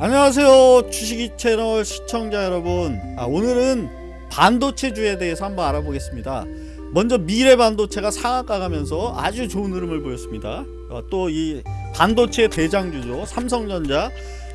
안녕하세요 주식이 채널 시청자 여러분. 아, 오늘은 반도체주에 대해서 한번 알아보겠습니다. 먼저 미래 반도체가 상한가 가면서 아주 좋은 흐름을 보였습니다. 어, 또이 반도체 대장주죠. 삼성전자.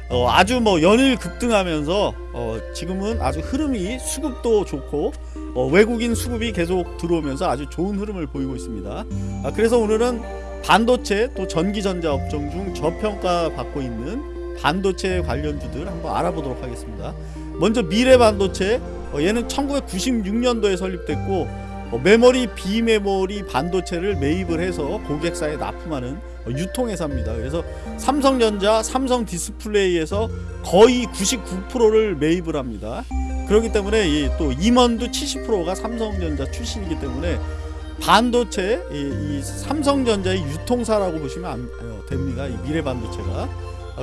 어, 아주 뭐 연일 급등하면서 어, 지금은 아주 흐름이 수급도 좋고 어, 외국인 수급이 계속 들어오면서 아주 좋은 흐름을 보이고 있습니다. 아, 그래서 오늘은 반도체 또 전기전자 업종 중 저평가 받고 있는 반도체 관련주들 한번 알아보도록 하겠습니다. 먼저 미래 반도체 어, 얘는 1996년도에 설립됐고 어, 메모리 비메모리 반도체를 매입을 해서 고객사에 납품하는 어, 유통회사입니다. 그래서 삼성전자, 삼성 디스플레이에서 거의 99%를 매입을 합니다. 그렇기 때문에 이 또 임원도 70%가 삼성전자 출신이기 때문에 반도체 이, 이 삼성전자의 유통사라고 보시면 안, 어, 됩니다. 이 미래 반도체가 아,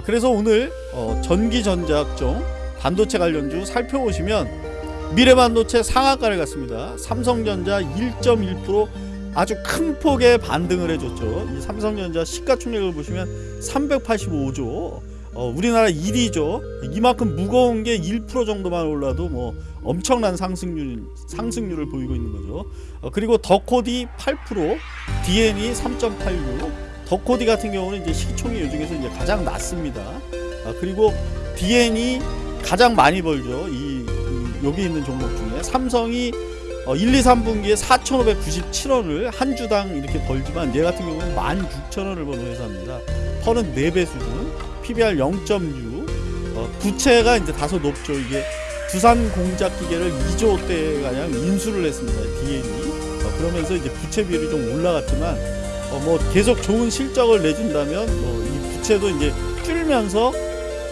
그래서 오늘 어, 전기전자학종 반도체 관련주 살펴보시면 미래반도체 상한가를 갔습니다. 삼성전자 1.1% 아주 큰 폭의 반등을 해줬죠. 이 삼성전자 시가총액을 보시면 385조. 어, 우리나라 1위죠. 이만큼 무거운 게 1% 정도만 올라도 뭐 엄청난 상승률 상승률을 보이고 있는 거죠. 어, 그리고 더코디 8%, DN이 3.86. 더코디 같은 경우는 이제 시총이 요 중에서 이제 가장 낮습니다. 아, 그리고 DN이 가장 많이 벌죠. 이, 이 여기 있는 종목 중에 삼성이 어, 1, 2, 3분기에 4,597원을 한 주당 이렇게 벌지만 얘 같은 경우는 16,000원을 버는 회사입니다. 퍼는 4배 수준, PBR 0.6, 어, 부채가 이제 다소 높죠. 이게 두산 공작 기계를 2조 가량 인수를 했습니다. DN이 어, 그러면서 이제 부채 비율이 좀 올라갔지만 어, 뭐 계속 좋은 실적을 내준다면 뭐이 부채도 이제 줄면서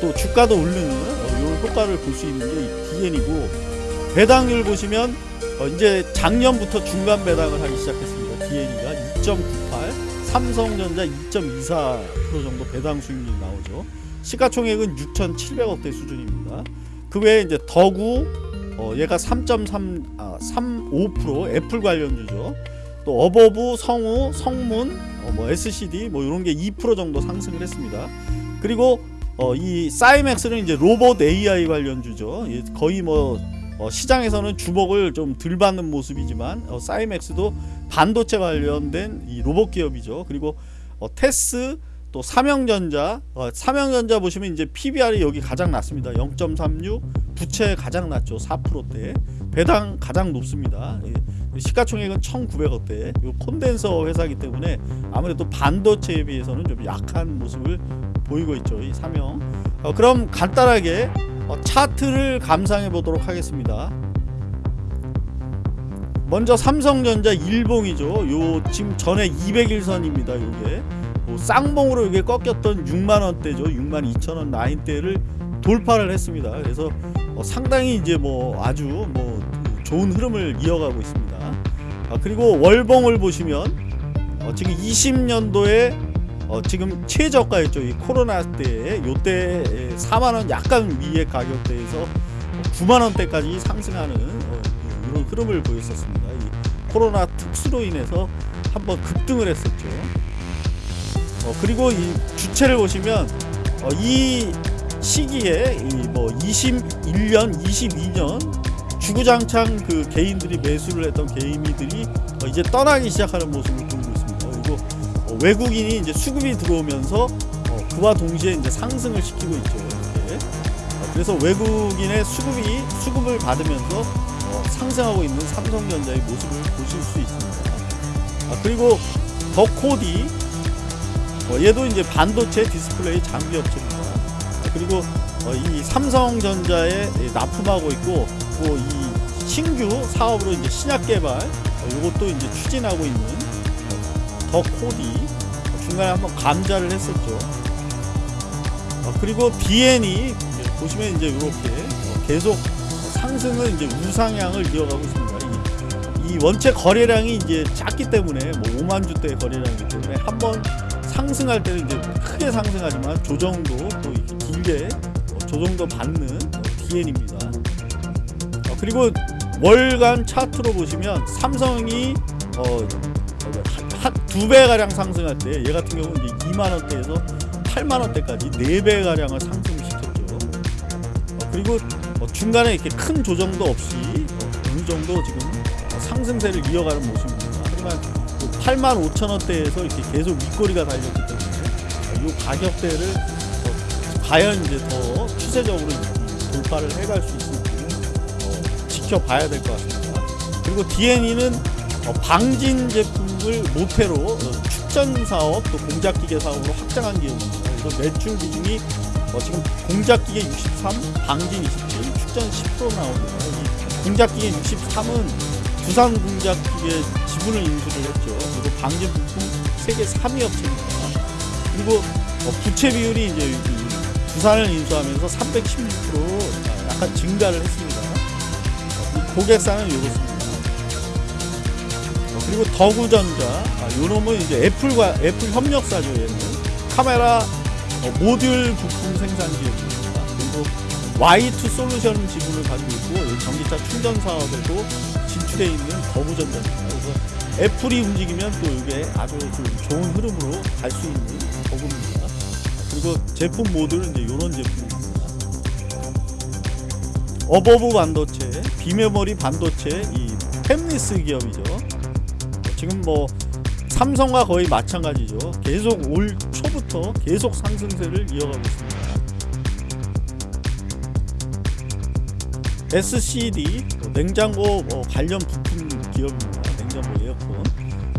또 주가도 오르는 어, 요 효과를 볼 수 있는 게이 DN이고 배당률 보시면 어, 이제 작년부터 중간 배당을 하기 시작했습니다. DN이가 2.98, 삼성전자 2.24% 정도 배당 수익률이 나오죠. 시가총액은 6,700억대 수준입니다. 그 외에 이제 더구 어, 얘가 3.3, 아, 35% 애플 관련주죠. 또 어버브, 성우, 성문, 어, 뭐 SCD 뭐 이런 게 2% 정도 상승을 했습니다. 그리고 어, 이 사이맥스는 이제 로봇 AI 관련주죠. 예, 거의 뭐 어, 시장에서는 주목을 좀 덜 받는 모습이지만 어, 사이맥스도 반도체 관련된 이 로봇 기업이죠. 그리고 어, 테스 또 삼형전자 어, 삼형전자 보시면 이제 PBR이 여기 가장 낮습니다. 0.36 부채 가장 낮죠. 4%대 배당 가장 높습니다. 예. 시가총액은 1,900억대. 이 콘덴서 회사이기 때문에 아무래도 반도체에 비해서는 좀 약한 모습을 보이고 있죠. 이 삼형. 어, 그럼 간단하게 어, 차트를 감상해 보도록 하겠습니다. 먼저 삼성전자 일봉이죠. 요 지금 전에 200일선입니다. 요게 뭐 쌍봉으로 이게 꺾였던 6만 원대죠. 6만 2천 원 라인대를 돌파를 했습니다. 그래서 어, 상당히 이제 뭐 아주 뭐 좋은 흐름을 이어가고 있습니다. 아, 그리고 월봉을 보시면 어, 지금 20년도에 어, 지금 최저가였죠. 이 코로나 때에 요때 4만 원 약간 위의 가격대에서 9만 원대까지 상승하는 어, 이런 흐름을 보였었습니다. 이 코로나 특수로 인해서 한번 급등을 했었죠. 어, 그리고 이 주체를 보시면 어, 이 시기에 이 뭐 21년, 22년 주구장창 그 개인들이 매수를 했던 개인들이 어, 이제 떠나기 시작하는 모습을 보이고 있습니다. 그리고 어, 외국인이 이제 수급이 들어오면서 어, 그와 동시에 이제 상승을 시키고 있죠. 이렇게. 어, 그래서 외국인의 수급이 수급을 받으면서 어, 상승하고 있는 삼성전자의 모습을 보실 수 있습니다. 아, 그리고 더 코디 어, 얘도 이제 반도체 디스플레이 장비 업체입니다. 아, 그리고 어, 이 삼성전자에 납품하고 있고 또 이 신규 사업으로 이제 신약 개발 어, 이것도 이제 추진하고 있는 어, 더 코디 어, 중간에 한번 감자를 했었죠. 어, 그리고 BN이 보시면 이제 이렇게 어, 계속 상승을 이제 우상향을 이어가고 있습니다. 이, 이 원체 거래량이 이제 작기 때문에 뭐 5만 주대 거래량이기 때문에 한번 상승할 때는 이제 크게 상승하지만 조정도 또 길게 어, 조정도 받는 어, DN입니다. 어, 그리고 월간 차트로 보시면 삼성이 어, 한두 배 가량 상승할 때 얘 같은 경우는 이제 2만 원대에서 8만 원대까지 네배 가량을 상승시켰죠. 그리고 어, 중간에 이렇게 큰 조정도 없이 어, 어느 정도 지금 어, 상승세를 이어가는 모습입니다. 하지만 8만 5천 원대에서 이렇게 계속 윗꼬리가 달렸기 때문에 어, 이 가격대를 어, 과연 이제 더 추세적으로 이 돌파를 해갈 수 있을지 어, 지켜봐야 될 것 같습니다. 그리고 DNE는 어, 방진 제품을 모태로 어, 축전 사업 또 공작기계 사업으로 확장한 기업입니다. 그래서 매출 비중이 어, 지금 공작기계 63, 방진 27, 축전 10% 나옵니다. 이 공작기계 63은 두산 공작기계 지분을 인수를 했죠. 그리고 방진 부품 세계 3위 업체입니다. 그리고 어, 부채 비율이 이제 이 두산을 인수하면서 316% 약간 증가를 했습니다. 고객사는 이렇습니다. 어, 그리고 더구전자, 아, 요 놈은 이제 애플과 애플 협력사죠. 얘는 카메라 어, 모듈 부품 생산 기업입니다. 그리고 Y2 솔루션 지분을 가지고 있고 이 전기차 충전 사업에도 진출해 있는 더구전자입니다. 그래서 애플이 움직이면 또 이게 아주 좀 좋은 흐름으로 갈 수 있는 더구입니다. 그리고 제품 모듈은 이제 이런 제품입니다. 어버브 반도체, 비메모리 반도체, 이 팹리스 기업이죠. 지금 뭐 삼성과 거의 마찬가지죠. 계속 올 초부터 계속 상승세를 이어가고 있습니다. SCD 뭐 냉장고 뭐 관련 부품 기업입니다. 냉장고 에어컨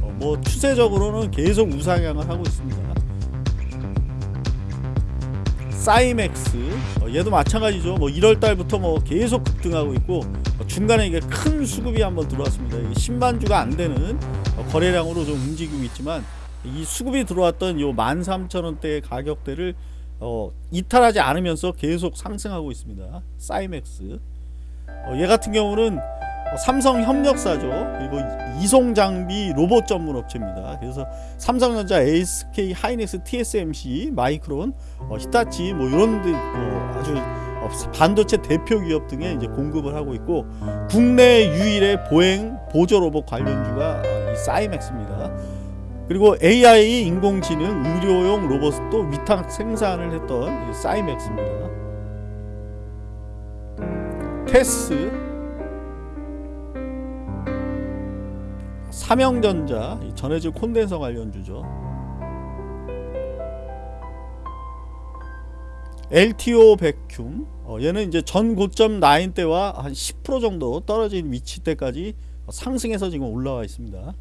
어, 뭐 추세적으로는 계속 우상향을 하고 있습니다. 사이맥스 어, 얘도 마찬가지죠. 뭐 1월 달부터 뭐 계속 급등하고 있고 어, 중간에 이게 큰 수급이 한번 들어왔습니다. 이게 10만 주가 안 되는 어, 거래량으로 좀 움직이고 있지만 이 수급이 들어왔던 요 13,000원대의 가격대를 어, 이탈하지 않으면서 계속 상승하고 있습니다. 사이맥스 어, 얘 같은 경우는 어, 삼성 협력사죠. 그리고 이송 장비 로봇 전문 업체입니다. 그래서 삼성전자, ASK, 하이닉스, TSMC, 마이크론, 어, 히타치 뭐 이런 데 어, 아주 어, 반도체 대표 기업 등에 이제 공급을 하고 있고 국내 유일의 보행 보조 로봇 관련주가 어, 이 사이맥스입니다. 그리고 AI 인공지능 의료용 로봇도 위탁 생산을 했던 이 사이맥스입니다. 테스 삼형전자 이 전해질 콘덴서 관련주죠. LTO 백큐ම් 어, 얘는 이제 전 고점 라인 때와 한 10% 정도 떨어진 위치 때까지 상승해서 지금 올라와 있습니다.